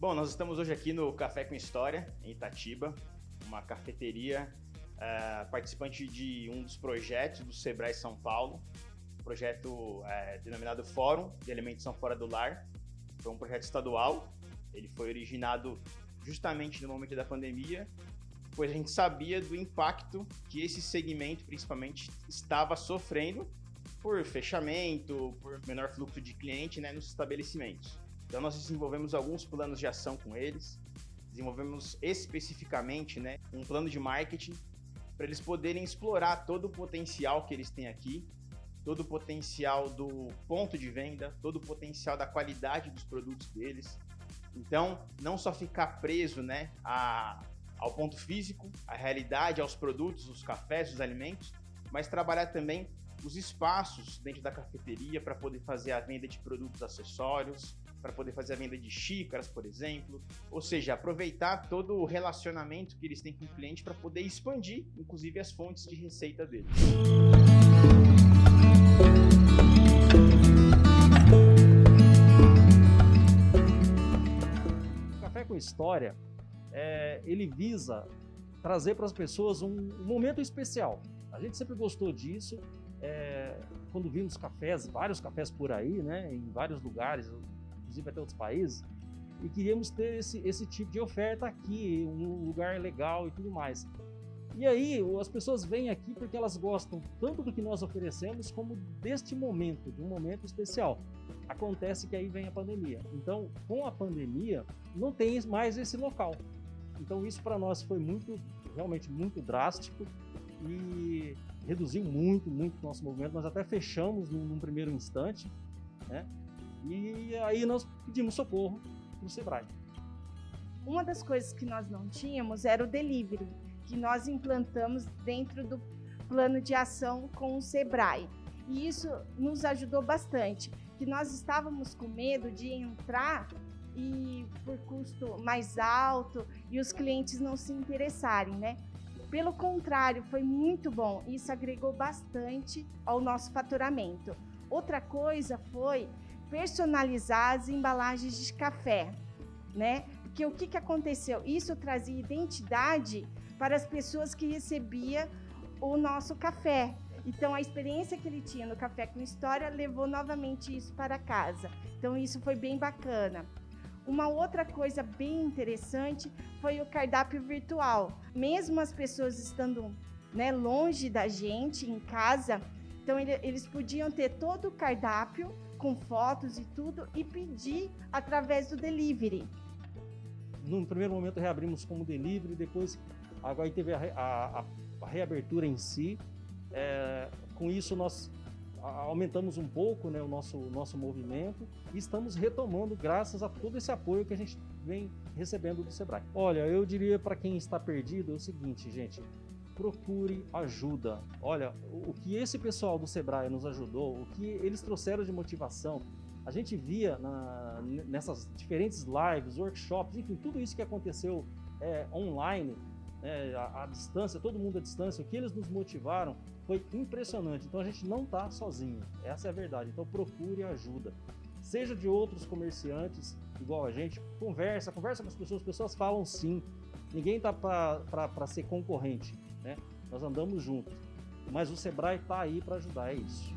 Bom, nós estamos hoje aqui no Café com História, em Itatiba, uma cafeteria uh, participante de um dos projetos do Sebrae São Paulo, projeto uh, denominado Fórum de Alimentação Fora do Lar. Foi um projeto estadual, ele foi originado justamente no momento da pandemia, pois a gente sabia do impacto que esse segmento, principalmente, estava sofrendo por fechamento, por menor fluxo de cliente né, nos estabelecimentos. Então nós desenvolvemos alguns planos de ação com eles, desenvolvemos especificamente né, um plano de marketing para eles poderem explorar todo o potencial que eles têm aqui, todo o potencial do ponto de venda, todo o potencial da qualidade dos produtos deles. Então, não só ficar preso né, a, ao ponto físico, à realidade, aos produtos, os cafés, os alimentos, mas trabalhar também os espaços dentro da cafeteria para poder fazer a venda de produtos acessórios, para poder fazer a venda de xícaras, por exemplo. Ou seja, aproveitar todo o relacionamento que eles têm com o cliente para poder expandir, inclusive, as fontes de receita deles. O Café com História, é, ele visa trazer para as pessoas um, um momento especial. A gente sempre gostou disso, é, quando vimos cafés, vários cafés por aí, né, em vários lugares, inclusive até outros países, e queríamos ter esse, esse tipo de oferta aqui, um lugar legal e tudo mais. E aí, as pessoas vêm aqui porque elas gostam tanto do que nós oferecemos, como deste momento, de um momento especial. Acontece que aí vem a pandemia. Então, com a pandemia, não tem mais esse local. Então, isso para nós foi muito, realmente muito drástico e reduziu muito, muito o nosso movimento. Nós até fechamos num, num primeiro instante, né? E aí nós pedimos socorro no Sebrae. Uma das coisas que nós não tínhamos era o delivery, que nós implantamos dentro do plano de ação com o Sebrae. E isso nos ajudou bastante, que nós estávamos com medo de entrar e por custo mais alto e os clientes não se interessarem, né? Pelo contrário, foi muito bom. Isso agregou bastante ao nosso faturamento. Outra coisa foi personalizar as embalagens de café, né? Porque o que, que aconteceu? Isso trazia identidade para as pessoas que recebiam o nosso café. Então, a experiência que ele tinha no Café com História levou novamente isso para casa. Então, isso foi bem bacana. Uma outra coisa bem interessante foi o cardápio virtual. Mesmo as pessoas estando né, longe da gente, em casa, então ele, eles podiam ter todo o cardápio com fotos e tudo e pedir através do delivery. No primeiro momento reabrimos como delivery, depois agora teve a, a, a reabertura em si. É, com isso nós aumentamos um pouco né, o nosso, nosso movimento e estamos retomando graças a todo esse apoio que a gente vem recebendo do Sebrae. Olha, eu diria para quem está perdido é o seguinte, gente, procure ajuda. Olha, o, que esse pessoal do Sebrae nos ajudou, o que eles trouxeram de motivação, a gente via na, nessas diferentes lives, workshops, enfim, tudo isso que aconteceu é, online, né, à, à, distância, todo mundo à distância, o que eles nos motivaram foi impressionante. Então a gente não está sozinho, essa é a verdade. Então procure ajuda. Seja de outros comerciantes, igual a gente, conversa, conversa com as pessoas, as pessoas falam sim. Ninguém está para ser concorrente, né? Nós andamos juntos. Mas o Sebrae está aí para ajudar, é isso.